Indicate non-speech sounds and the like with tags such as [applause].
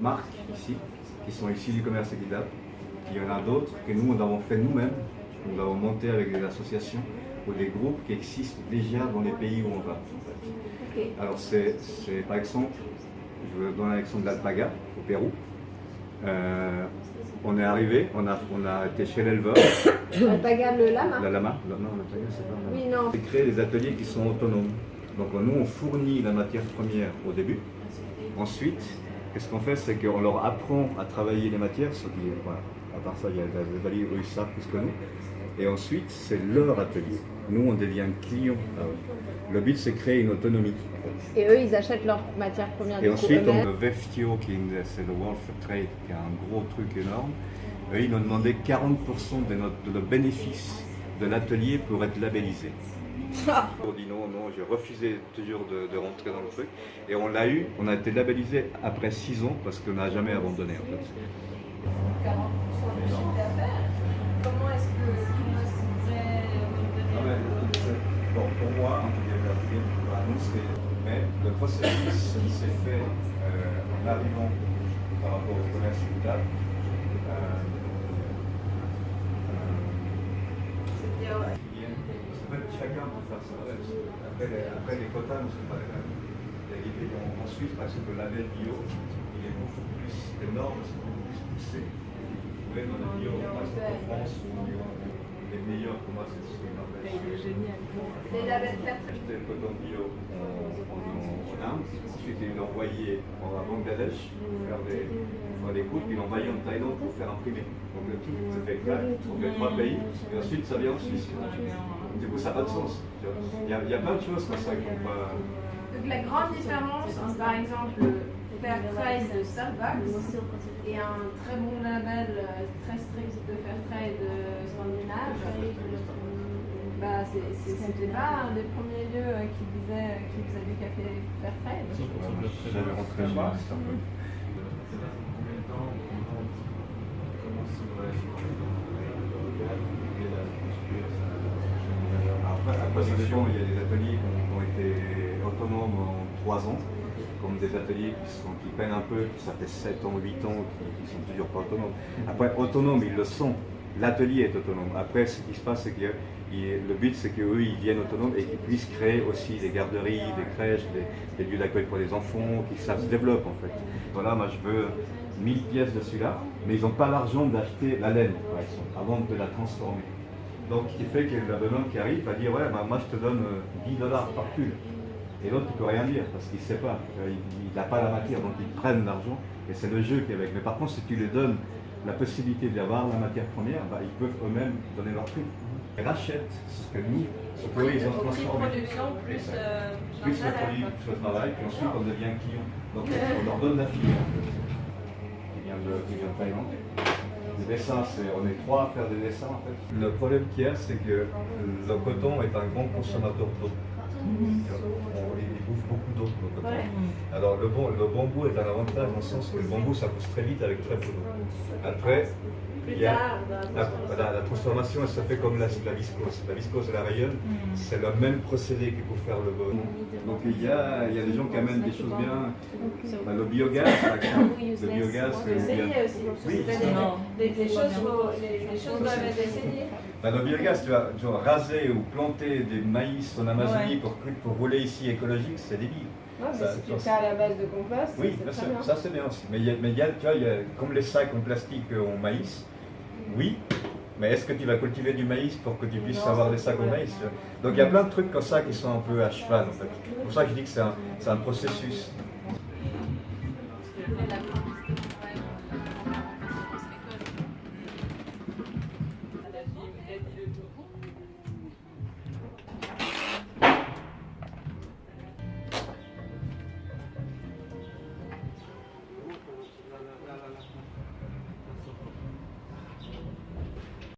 marques ici, qui sont ici du commerce équitable. Il y en a d'autres que nous, nous avons fait nous-mêmes. Nous avons monté avec des associations ou des groupes qui existent déjà dans les pays où on va. Alors c'est par exemple, je vais donner l'exemple d'Alpaga au Pérou. Euh, on est arrivé, on a, on a été chez l'éleveur. [coughs] Alpaga le lama La lama, non, l'Alpaga c'est pas Oui, non. C'est créer des ateliers qui sont autonomes. Donc nous on fournit la matière première au début. Ensuite, qu'est-ce qu'on fait C'est qu'on leur apprend à travailler les matières, ce qui, voilà, à part ça, il y a des ateliers ils savent plus que nous. Et ensuite, c'est leur atelier. Nous, on devient client. Le but, c'est créer une autonomie. Et eux, ils achètent leur matière première. Et ensuite, on a VFTO, qui est, c'est le World Fair Trade, qui est un gros truc énorme. Eux, ils nous ont demandé 40% de notre, de bénéfice de l'atelier pour être labellisé. On dit non, non, j'ai refusé toujours de, rentrer dans le truc. Et on l'a eu, on a été labellisé après 6 ans parce qu'on n'a jamais abandonné en fait. 40% de chiffre d'affaires Comment est-ce que vous pourrait Bon, pour moi, en tout cas, mais le processus s'est fait euh, en arrivant par rapport au commerce équitable. chacun peut faire ça. Après, les, quotas ne sont pas les mêmes. En, en Suisse, par exemple, le label bio, il est beaucoup plus, normes sont beaucoup plus voyez, dans bio, pour moi, c'est ce qu'on. Les labels Acheter le coton bio en, en, Inde, ensuite ils l'ont envoyé à Bangladesh pour faire des, faire des coupes, ils l'ont envoyé en Thaïlande pour faire imprimer. Donc le tout se fait clair, donc les trois pays, et ensuite ça vient en Suisse. Du coup, ça n'a pas de sens. Il y, a, il y a plein de choses comme ça qui n'ont pas. Donc, la grande différence entre, par exemple, le Fairtrade de Starbucks et un très bon label euh, très strict de Fairtrade scandinave, bah, c'était pas un des premiers lieux euh, qui disait qui faisait du café Fairtrade. J'avais rentré pas, c'est un peu. Après, il y a des ateliers qui ont, été autonomes en 3 ans, comme des ateliers qui, qui peinent un peu, ça fait 7 ans, 8 ans, qui, ne sont toujours pas autonomes. Après, autonomes, ils le sont. L'atelier est autonome. Après, ce qui se passe, c'est que le but, c'est qu'eux, ils viennent autonomes et qu'ils puissent créer aussi des garderies, des crèches, des, lieux d'accueil pour les enfants, qui ça se développe en fait. Voilà, moi je veux 1000 pièces de celui-là, mais ils n'ont pas l'argent d'acheter la laine, par exemple, avant de la transformer. Donc, ce qui fait qu'il y a le bonhomme qui arrive à dire Ouais, bah, moi je te donne 10 euh, dollars par pull. Et l'autre, il ne peut rien dire parce qu'il ne sait pas. Il n'a pas la matière, donc ils prennent l'argent. Et c'est le jeu qui est avec. Mais par contre, si tu lui donnes la possibilité d'avoir la matière première, bah, ils peuvent eux-mêmes donner leur prix. Ils rachètent ce que nous, ce qu'eux, ils ont transformé. production plus, euh, plus le produit, plus le travail, puis ensuite on devient client. Donc on leur donne la filière qui vient de, qui vient de Thaïlande. Les dessins, on est trois à faire des dessins en fait. Le problème qu'il y a, c'est que le coton est un grand consommateur d'eau. Coton. Alors le, bon, le bambou est un avantage dans le sens que le bambou, ça pousse très vite avec très peu d'eau. Après, la, transformation, elle se fait comme la, viscose. La viscose et la rayonne, mm. c'est le même procédé qu'il faut faire le bon. Donc il y, a, il y a des gens qui amènent des choses bien. Bah, le biogaz, par exemple. Le biogaz. Oui, des, des, choses, les, choses doivent être essayées. Bah, le biogaz, tu vas, tu vas, raser ou planter des maïs en Amazonie pour, pour rouler ici écologique, c'est débile. Non, mais ça, si tu fais à la base de compost, oui, bien sûr, ça c'est bien aussi. Mais il y a, mais il y a, tu vois, y a, comme les sacs en plastique en maïs, oui, mais est-ce que tu vas cultiver du maïs pour que tu puisses avoir des sacs au maïs Donc il y a plein de trucs comme ça qui sont un peu à cheval. En fait. C'est pour ça que je dis que c'est un, un processus.